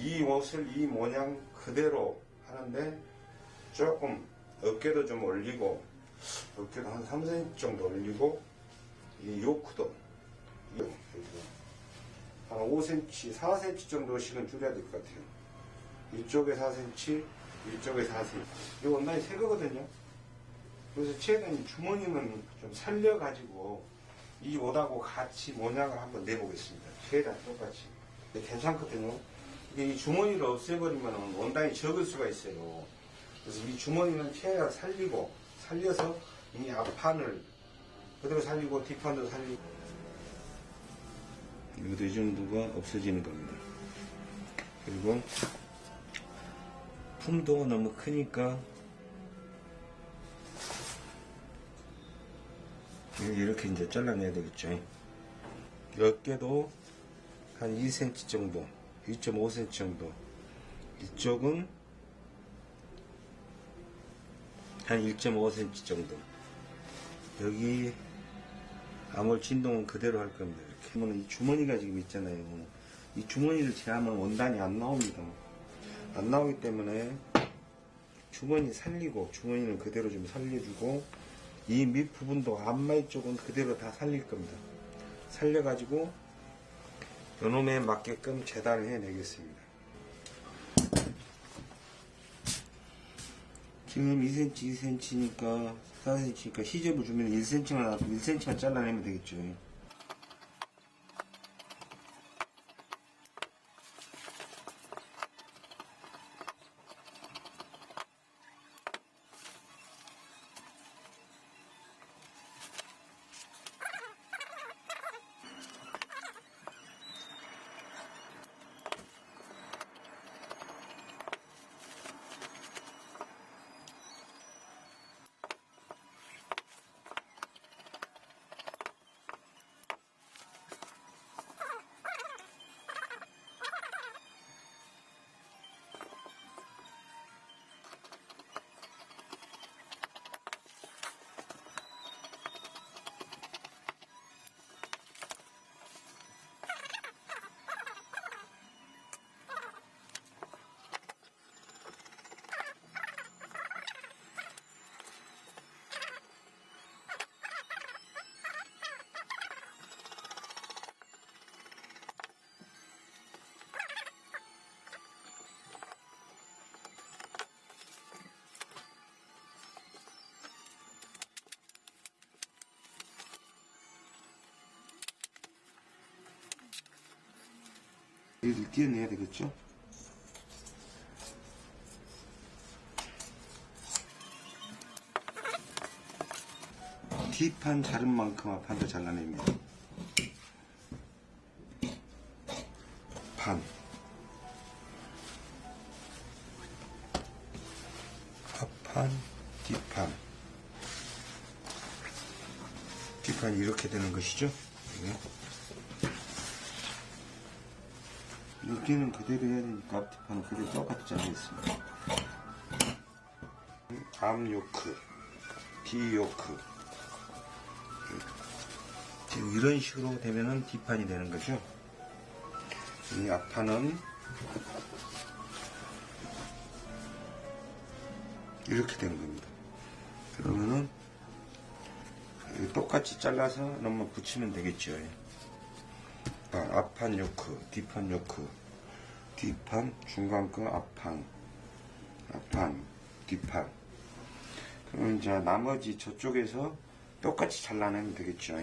이 옷을 이 모양 그대로 하는데 조금 어깨도 좀 올리고 어깨도 한 3cm 정도 올리고 이 요크도 한 5cm, 4cm 정도씩은 줄여야 될 것 같아요. 이쪽에 4cm, 이쪽에 4cm. 이 원단이 새 거거든요. 그래서 이 주머니는 좀 살려가지고 이 옷하고 같이 모양을 한번 내보겠습니다. 최대한 똑같이. 근데 괜찮거든요. 이게 이 주머니를 없애버리면 원단이 적을 수가 있어요. 그래서 이 주머니는 최대한 살리고 살려서 이 앞판을 그대로 살리고 뒷판도 살리고 여기도 이 정도가 없어지는 겁니다. 그리고 품도가 너무 크니까 이렇게 이제 잘라내야 되겠죠. 어깨도 한 2cm 정도, 2.5cm 정도. 이쪽은 한 1.5cm 정도. 여기 암홀 진동은 그대로 할 겁니다. 이렇게 하면 이 주머니가 지금 있잖아요. 이 주머니를 제하면 원단이 안 나옵니다. 안 나오기 때문에 주머니 살리고 주머니는 그대로 좀 살려주고 이 밑부분도 앞마이 쪽은 그대로 다 살릴 겁니다. 살려가지고 요놈에 맞게끔 재단을 해내겠습니다. 지금 2cm, 2cm니까 4cm니까 시접을 주면 1cm만 나도 1cm만 잘라내면 되겠죠. 얘를 띄어내야 되겠죠? 뒷판 자른 만큼 앞판도 잘라냅니다. 판. 앞판, 뒷판. 뒷판이 이렇게 되는 것이죠? 네. 여기는 그대로 해야 되니까 앞뒤판은 그대로 똑같이 잘라있습니다. 암 요크, 뒤 요크. 지금 이런 식으로 되면은 뒷판이 되는 거죠. 이 앞판은 이렇게 되는 겁니다. 그러면은 똑같이 잘라서 넘어 붙이면 되겠죠. 아, 앞판 요크, 뒷판 요크, 뒷판, 중간 거 앞판, 앞판, 뒷판. 그럼 이제 나머지 저쪽에서 똑같이 잘라내면 되겠죠.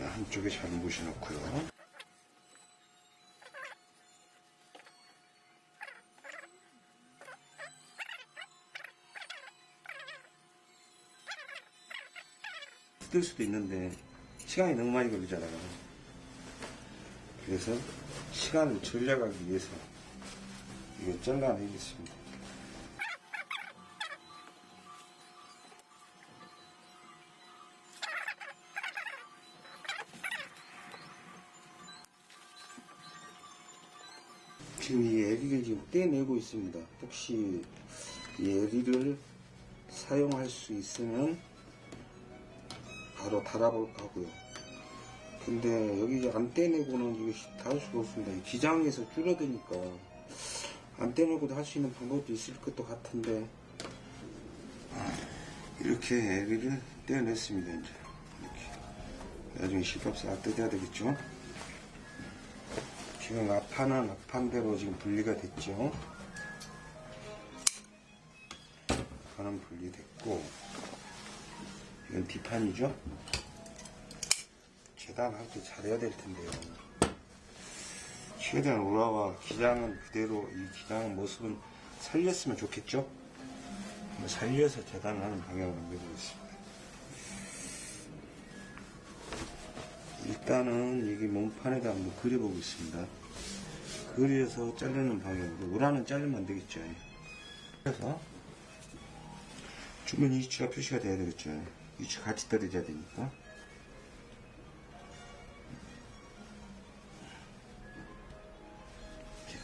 한쪽에 잘 무시 놓고요. 뜯을 수도 있는데 시간이 너무 많이 걸리잖아요. 그래서 시간을 절약하기 위해서 이거 잘라내겠습니다. 지금 이 에리를 지금 떼내고 있습니다. 혹시 이 에리를 사용할 수 있으면 바로 달아볼까 하고요. 근데 여기 안 떼내고는 이거 다할 수가 없습니다. 이 기장에서 줄어드니까 안 떼내고도 할 수 있는 방법도 있을 것도 같은데 이렇게 애기를 떼어냈습니다. 이제 이렇게 나중에 실밥 싹 뜯어야 되겠죠. 지금 앞판은 앞판대로 지금 분리가 됐죠. 앞판은 분리됐고 이건 뒷판이죠. 재단할 때 잘해야 될 텐데요. 최대한 우라와 기장은 그대로 이 기장 모습은 살렸으면 좋겠죠. 살려서 재단을 하는 방향으로 해보겠습니다. 일단은 여기 몸판에다 한번 그려보겠습니다. 그려서 자르는 방향으로 우라는 자르면 안 되겠죠. 그래서 주머니 위치가 표시가 돼야 되겠죠. 위치 같이 떨어져야 되니까.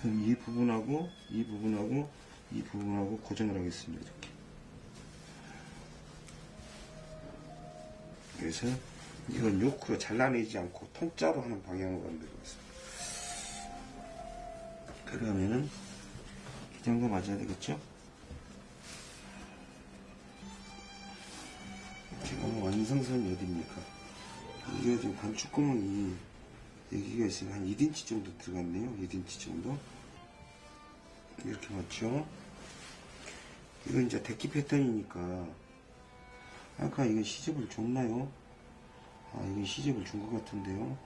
이 부분하고 이 부분하고 이 부분하고 고정을 하겠습니다. 이렇게. 그래서 이건 요크로 잘라내지 않고 통짜로 하는 방향으로 만들겠습니다. 그러면은 이 정도 맞아야 되겠죠? 지금 완성선이 어디입니까? 이게 지금 관축구멍이 여기가 있으면 한 1인치 정도 들어갔네요. 1인치 정도. 이렇게 맞죠? 이건 이제 데키 패턴이니까 아까 이건 시접을 줬나요? 아 이건 시접을 준 것 같은데요.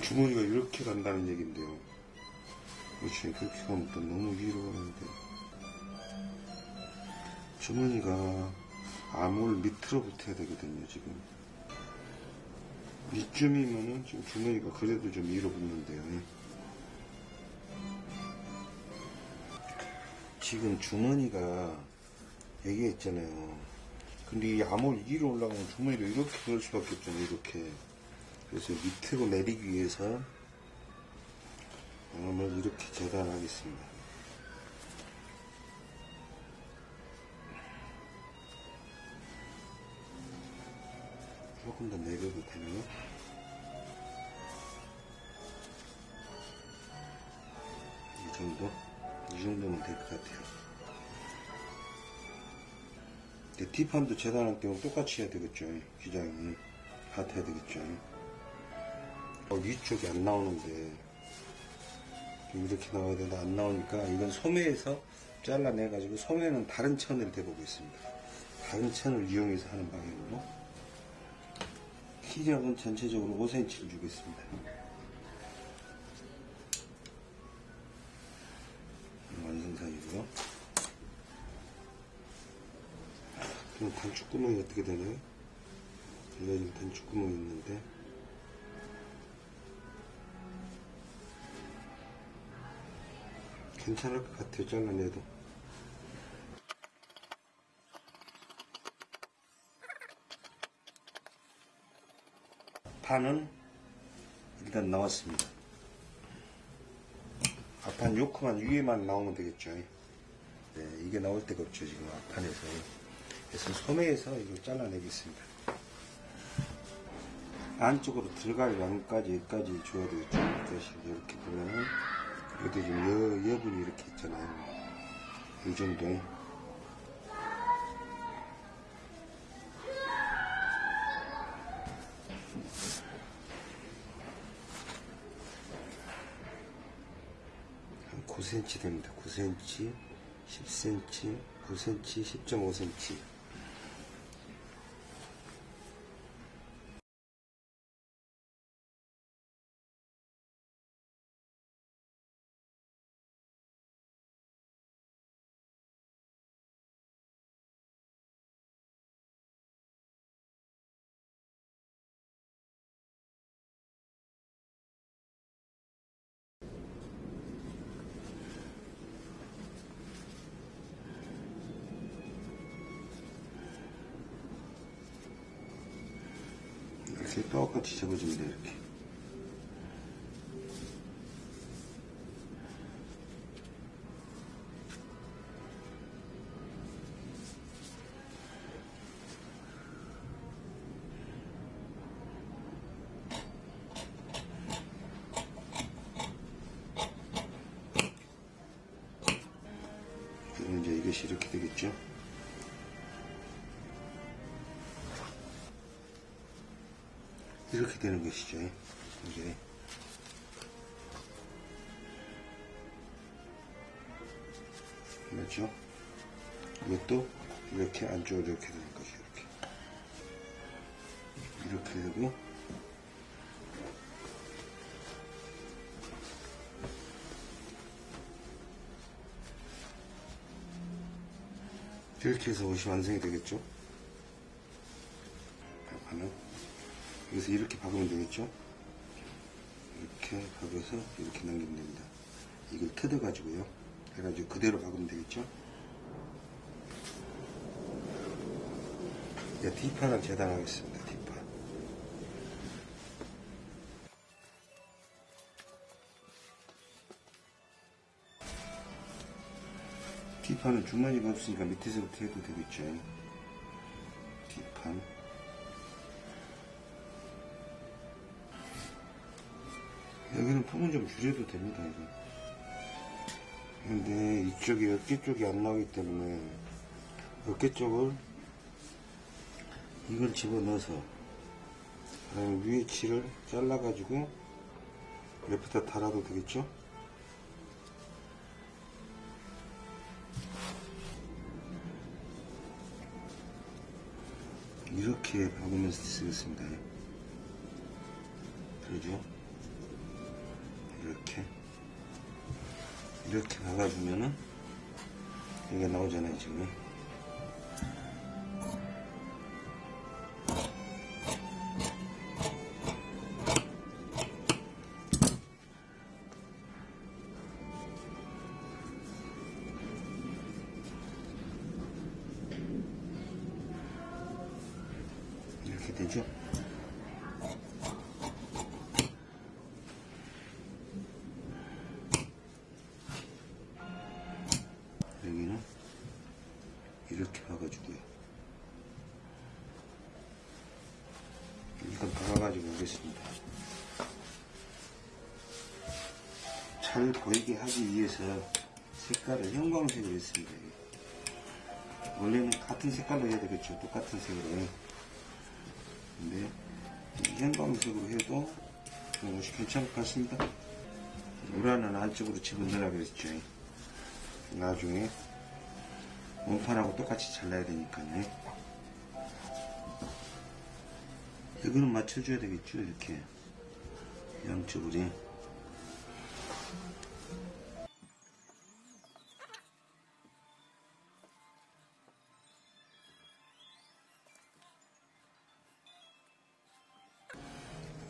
주머니가 이렇게 간다는 얘긴데요. 그렇지 그렇게 가면 또 너무 위로 가는데 주머니가 암홀 밑으로 붙어야 되거든요 지금. 이쯤이면은 지금 주머니가 그래도 좀 위로 붙는데요. 지금 주머니가 여기 있잖아요. 근데 이 암홀 위로 올라가면 주머니가 이렇게 그럴 수밖에 없잖아요 이렇게. 그래서 밑으로 내리기 위해서 암을 이렇게 재단하겠습니다 조금 더 내려도 되나요? 이 정도? 이 정도면 될 것 같아요. 뒷판도 재단할 때는 똑같이 해야 되겠죠. 기장이. 같아야 되겠죠. 어, 위쪽이 안 나오는데 좀 이렇게 나와야 되는데 안 나오니까 이건 소매에서 잘라내 가지고 소매는 다른 천을 대보고 있습니다. 다른 천을 이용해서 하는 방향으로 키력은 전체적으로 5cm를 주겠습니다. 완성상이고요. 그럼 단축구멍이 어떻게 되나요? 지금 단축구멍이 있는데 괜찮을 것 같아요. 잘라내도. 판은 일단 나왔습니다. 앞판 요크만 위에만 나오면 되겠죠. 네, 이게 나올 데가 없죠. 지금 앞판에서. 그래서 소매에서 이걸 잘라내겠습니다. 안쪽으로 들어갈 양까지 여기까지 줘야 되겠죠. 이렇게 보면은 여기 지금 여, 여분이 이렇게 있잖아요. 이 정도에. 한 9cm 됩니다. 9cm, 10cm, 9cm, 10.5cm. 이렇게 똑같이 접어줍니다. 이렇게. 되고 이렇게 해서 옷이 완성이 되겠죠? 하나 여기서 이렇게 박으면 되겠죠? 이렇게 박아서 이렇게 넘기면 됩니다. 이걸 뜯어 가지고요. 해가지고 그대로 박으면 되겠죠? 네, 뒷판을 재단하겠습니다 뒷판 뒷판은 주머니가 없으니까 밑에서부터 해도 되겠죠 뒷판. 여기는 품은 좀 줄여도 됩니다 이거. 근데 이쪽이 어깨 쪽이 안 나오기 때문에 어깨 쪽을 이걸 집어넣어서 위에 칠을 잘라 가지고 옆에다 달아도 되겠죠 이렇게 박으면서 쓰겠습니다. 그러죠? 이렇게. 이렇게 박아주면은 이게 나오잖아요 지금 일단 박아가지고 오겠습니다. 잘 보이게 하기 위해서 색깔을 형광색으로 했습니다. 원래는 같은 색깔로 해야 되겠죠. 똑같은 색으로. 근데 이 형광색으로 해도 옷이 괜찮을 것 같습니다. 우라는 안쪽으로 집어넣으라 그랬죠. 나중에 원판하고 똑같이 잘라야 되니까요. 이거는 맞춰줘야 되겠죠, 이렇게. 양쪽으로.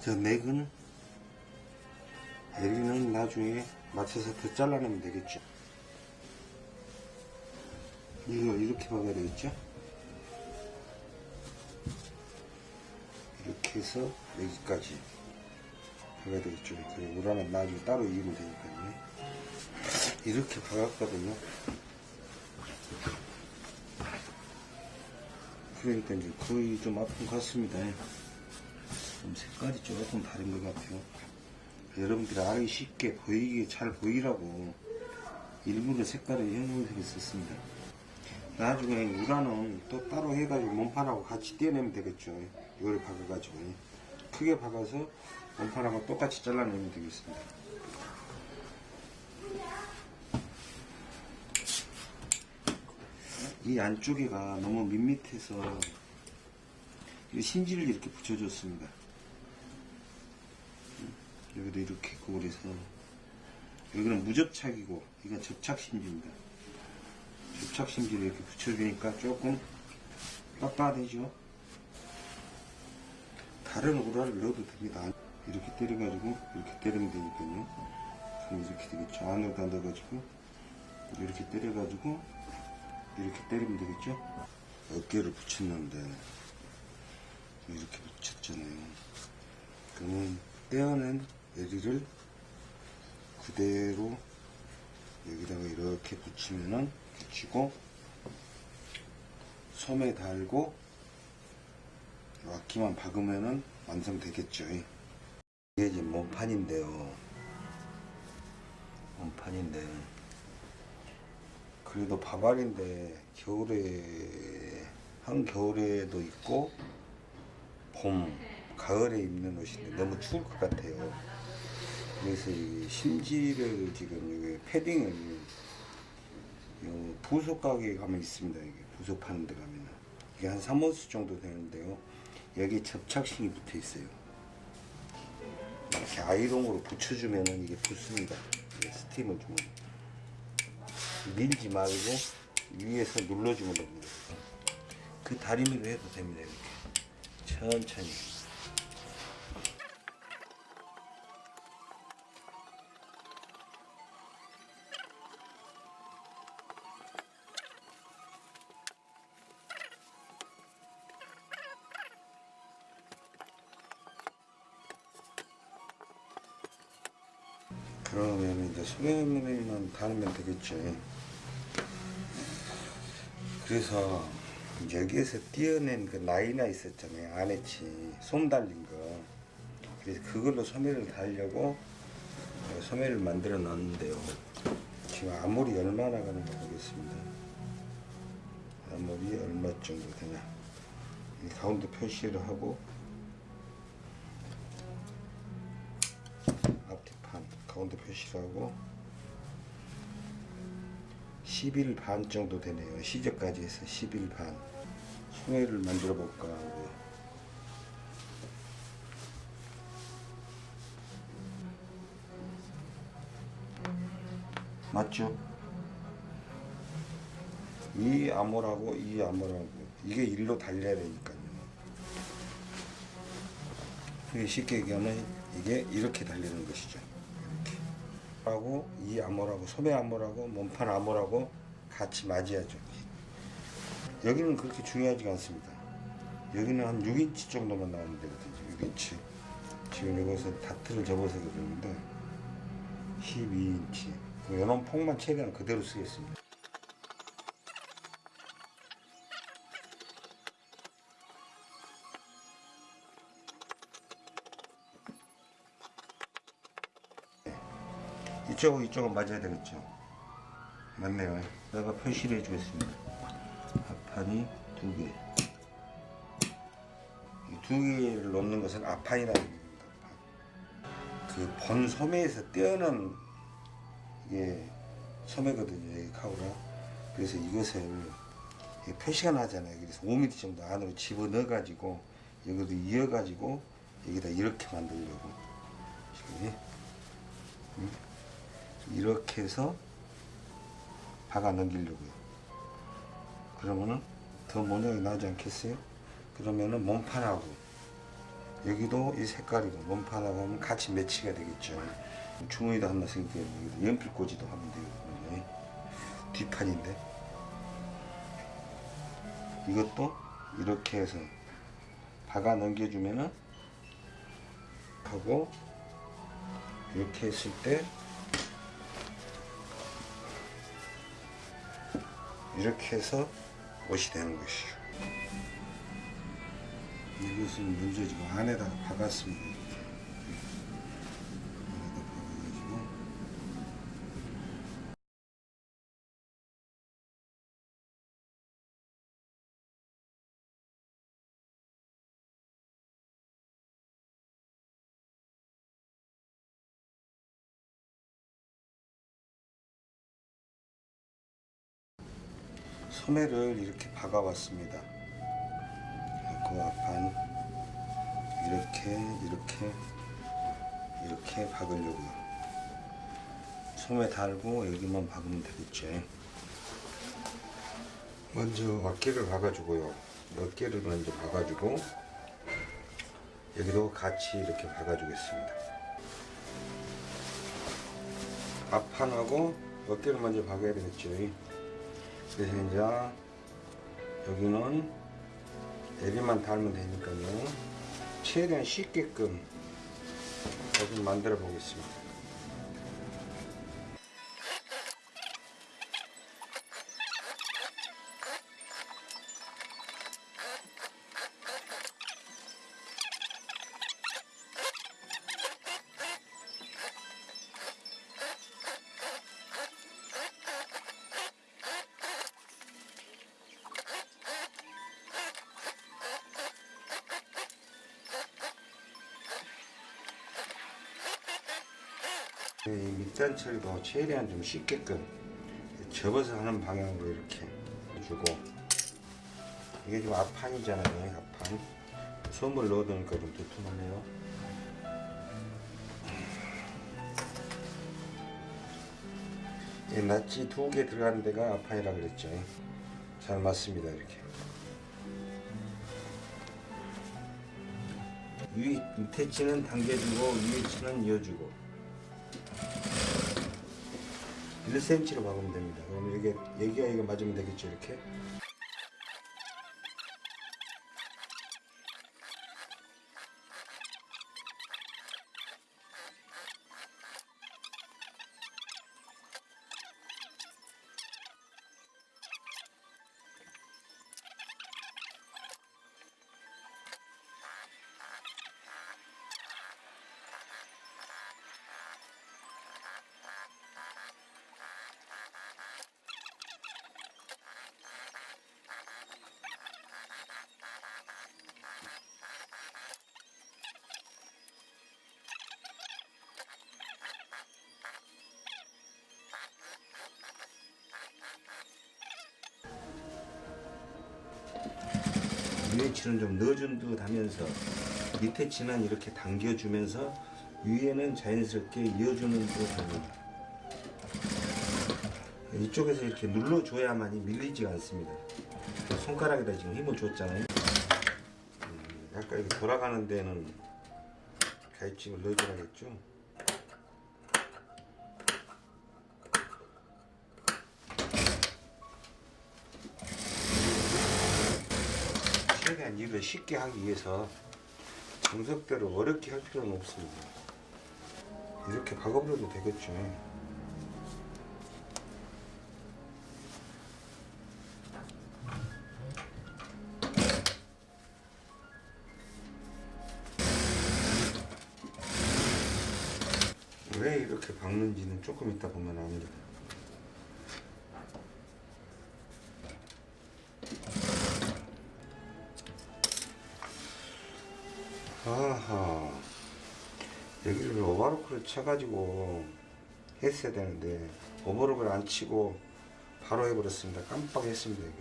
저 맥은 여기는 나중에 맞춰서 더 잘라내면 되겠죠. 이거 이렇게 박아야 되겠죠? 해서 여기까지 박아야 되겠죠? 그리고 우라는 나중에 따로 이으면 되니까요. 이렇게 박았거든요. 그러니까 이제 거의 좀 아픈 것 같습니다. 좀 색깔이 조금 다른 것 같아요. 여러분들이 알기 쉽게 보이게 잘 보이라고 일부러 색깔을 형광색을 썼습니다. 나중에 우라는 또 따로 해가지고 몸판하고 같이 떼어내면 되겠죠. 이걸 박아가지고 크게 박아서 몸판하고 똑같이 잘라내면 되겠습니다. 이 안쪽에가 너무 밋밋해서 이 심지를 이렇게 붙여줬습니다. 여기도 이렇게 고울해서 여기는 무접착이고 이건 접착심지입니다. 접착심지를 이렇게 붙여주니까 조금 빳빳해죠. 다른 우라를 넣어도 됩니다. 이렇게 때려가지고 이렇게 때리면 되니까요. 그럼 이렇게 되겠죠. 안에다 넣어가지고 이렇게 때려가지고 이렇게 때리면 되겠죠. 어깨를 붙였는데 이렇게 붙였잖아요. 그러면 떼어낸 여리를 그대로 여기다가 이렇게 붙이면은 붙이고 소매 달고 와키만 박으면은 완성되겠죠. 이게 이제 몸판인데요. 몸판인데 그래도 바발인데 겨울에 한겨울에도 있고 봄, 가을에 입는 옷인데 너무 추울 것 같아요. 그래서 이 심지를 지금 이 패딩을 요 부속 가게에 가면 있습니다. 이게 부속 파는 데 가면은 이게 한 3호수 정도 되는데요. 여기 접착식이 붙어 있어요. 이렇게 아이롱으로 붙여주면은 이게 붙습니다. 스팀을 주면 밀지 말고 위에서 눌러주면 됩니다. 그 다리미로 해도 됩니다. 이렇게 천천히. 그러면 이제 소매물만 달면 되겠죠. 그래서 여기에서 띄어낸 그 라이나 있었잖아요. 안에치 솜 달린 거. 그래서 그걸로 소매를 달려고 소매를 만들어 놨는데요. 지금 아무리 얼마나 가는가 보겠습니다. 아무리 얼마 정도 되냐. 이 가운데 표시를 하고 앞뒤판 가운데 표시를 하고 10일 반 정도 되네요. 시저까지 해서 10일 반. 소매를 만들어 볼까 하고요. 맞죠? 이 암호라고 이 암호라고 이게 일로 달려야 되니까요. 쉽게 얘기하면 이게 이렇게 달리는 것이죠. 이렇게. 하고 이 암호라고 소매 암호라고 몸판 암호라고 같이 맞이하죠. 여기는 그렇게 중요하지 않습니다. 여기는 한 6인치 정도만 나오면 되거든요. 6인치. 지금 이것은 다트를 접어서 그러는데 12인치. 이런 폭만 최대한 그대로 쓰겠습니다. 이쪽하고 이쪽은 맞아야 되겠죠. 맞네요. 내가 표시를 해주겠습니다. 앞판이 두 개. 이두 개를 놓는 것은 앞판이라는 얘기입니다. 그본 소매에서 떼어낸 이게 소매거든요. 이 카우라. 그래서 이것을 표시가 나잖아요. 그래서 5mm 정도 안으로 집어 넣어 가지고 여기도 이어 가지고 여기다 이렇게 만들려고 지금 이렇게 해서 박아 넘기려고요. 그러면은 더 모양이 나지 않겠어요? 그러면은 몸판하고 여기도 이 색깔이고 몸판하고 하면 같이 매치가 되겠죠. 주머니도 하나 생기고 여기도 연필 꽂이도 하면 되거든요. 뒷판인데 이것도 이렇게 해서 박아 넘겨주면은 하고 이렇게 했을 때 이렇게 해서 옷이 되는 것이죠. 이것은 먼저 지금 안에다가 박았습니다. 소매를 이렇게 박아봤습니다. 그 앞판 이렇게 이렇게 이렇게 박으려고요. 소매 달고 여기만 박으면 되겠죠. 먼저 어깨를 박아주고요. 어깨를 먼저 박아주고 여기도 같이 이렇게 박아주겠습니다. 앞판하고 어깨를 먼저 박아야 되겠죠. 그래서 이제 여기는 애비만 달면 되니까요. 최대한 쉽게끔 여기 만들어 보겠습니다. 밑단 처리도 최대한 좀 쉽게끔 접어서 하는 방향으로 이렇게 해주고 이게 지금 앞판이잖아요 앞판. 솜을 넣어두니까 좀 두툼하네요. 이 낫지 두 개 들어가는 데가 앞판이라 그랬죠. 잘 맞습니다 이렇게. 위 밑에 치는 당겨주고 위에 치는 이어주고 1cm로 박으면 됩니다. 그럼 이게 여기가 이거 맞으면 되겠죠 이렇게. 위에 치는 좀 넣어준 듯 하면서 밑에 치는 이렇게 당겨주면서 위에는 자연스럽게 이어주는 듯 합니다. 이쪽에서 이렇게 눌러줘야만이 밀리지가 않습니다. 손가락에다 지금 힘을 줬잖아요. 음, 약간 이렇게 돌아가는 데는 가입증을 넣어줘야겠죠. 일을 쉽게 하기 위해서 정석대로 어렵게 할 필요는 없습니다. 이렇게 박아버려도 되겠죠. 왜 이렇게 박는지는 조금 이따 보면 압니다. 오버로크를 쳐가지고 했어야 되는데 오버로크를 안 치고 바로 해버렸습니다. 깜빡했습니다 여기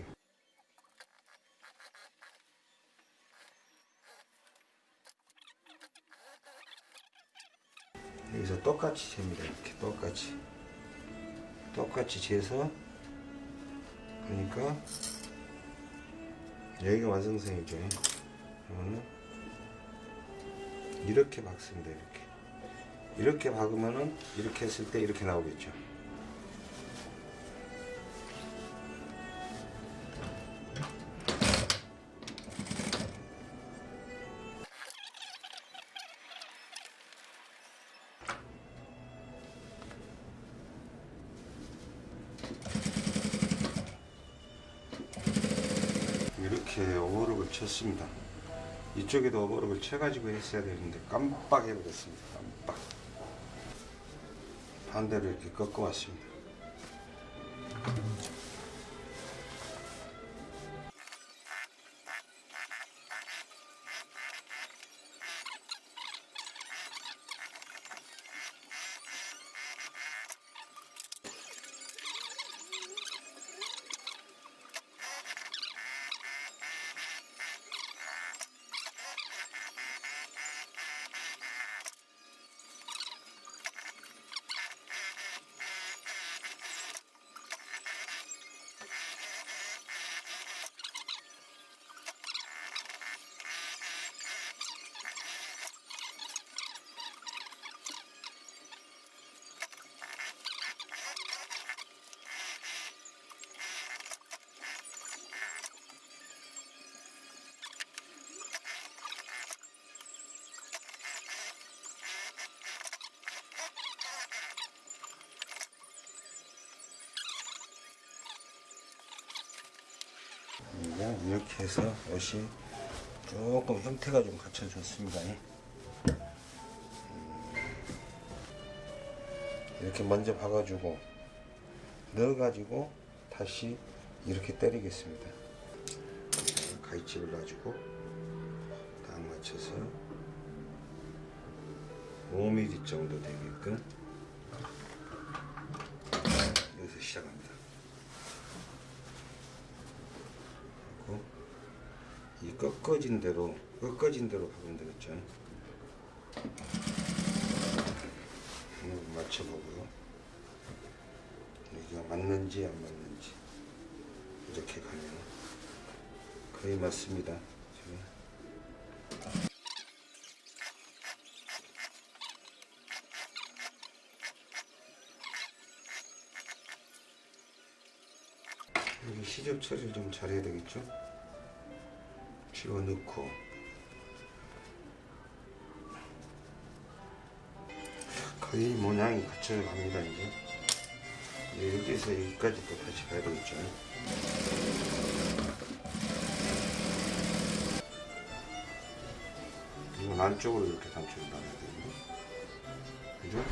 여기서 똑같이 잽니다 이렇게 똑같이. 똑같이 재서 그러니까 여기가 완성선이죠. 이렇게 박습니다 이렇게 이렇게 박으면은 이렇게 했을 때 이렇게 나오겠죠 이렇게 오버록을 쳤습니다 이쪽에도 오버록을 쳐가지고 했어야 되는데 깜빡 해버렸습니다. 깜빡. 반대로 이렇게 꺾어 왔습니다. 이렇게 해서 옷이 조금 형태가 좀 갖춰졌습니다. 음, 이렇게 먼저 박아주고 넣어가지고 다시 이렇게 때리겠습니다. 가위집을 놔주고 딱 맞춰서 5mm 정도 되게끔 시작합니다. 그리고 이 꺾어진 대로 꺾어진 대로 가면 되겠죠. 맞춰보고요. 여기가 맞는지 안 맞는지 이렇게 가면 거의 맞습니다. 시접 처리를 좀 잘해야 되겠죠? 집어넣고. 거의 모양이 갖춰져 갑니다 이제. 여기서 여기까지 또 다시 되겠죠. 이건 안쪽으로 이렇게 단추를 놔야 되고 그죠?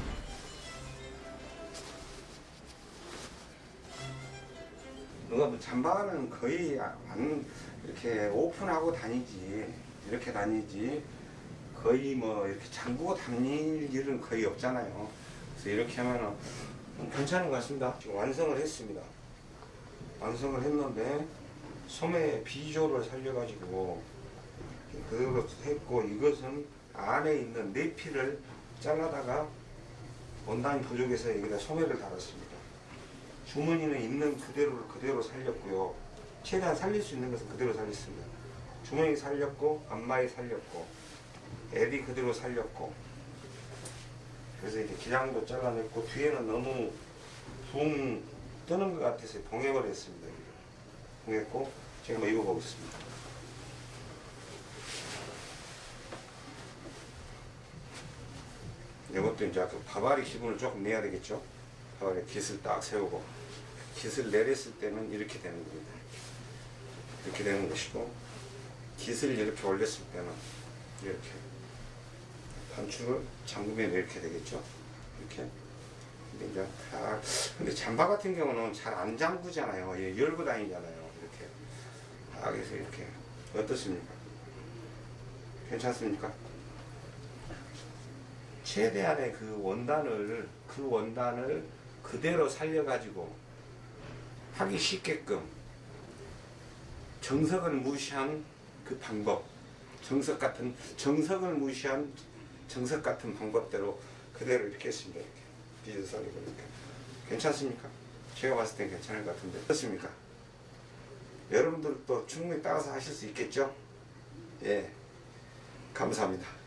누가 뭐 잠바는 거의 안 이렇게 오픈하고 다니지 이렇게 다니지 거의 뭐 이렇게 잠그고 다닐 일은 거의 없잖아요. 그래서 이렇게 하면은 좀 괜찮은 것 같습니다. 지금 완성을 했습니다. 완성을 했는데 소매 비조를 살려가지고 그대로 했고 이것은 안에 있는 내피를 잘라다가 원단이 부족해서 여기다 소매를 달았습니다. 주머니는 있는 그대로를 그대로 살렸고요. 최대한 살릴 수 있는 것은 그대로 살렸습니다. 주머니 살렸고 안마이 살렸고 애디 그대로 살렸고 그래서 이렇게 기장도 잘라냈고 뒤에는 너무 붕 뜨는 것 같아서 봉해을 했습니다. 봉했고 한번 입어보겠습니다. 이것도 이제 그 바바리 기분을 조금 내야 되겠죠. 바바리 깃을 딱 세우고 깃을 내렸을 때는 이렇게 되는 겁니다. 이렇게 되는 것이고 깃을 이렇게 올렸을 때는 이렇게 단추를 잠그면 이렇게 되겠죠. 이렇게. 이제 다 근데 잠바 같은 경우는 잘 안 잠그잖아요. 예, 열고 다니잖아요. 이렇게. 딱 해서 이렇게 어떻습니까? 괜찮습니까? 최대한의 그 원단을 그 원단을 그대로 살려 가지고 하기 쉽게끔 정석을 무시한 그 방법 정석 같은 정석을 무시한 정석 같은 방법대로 그대로 이렇게 했습니다 이렇게 비즈 썰리고 이렇게 괜찮습니까? 제가 봤을 땐 괜찮을 것 같은데 어떻습니까? 여러분들도 충분히 따라서 하실 수 있겠죠? 예 감사합니다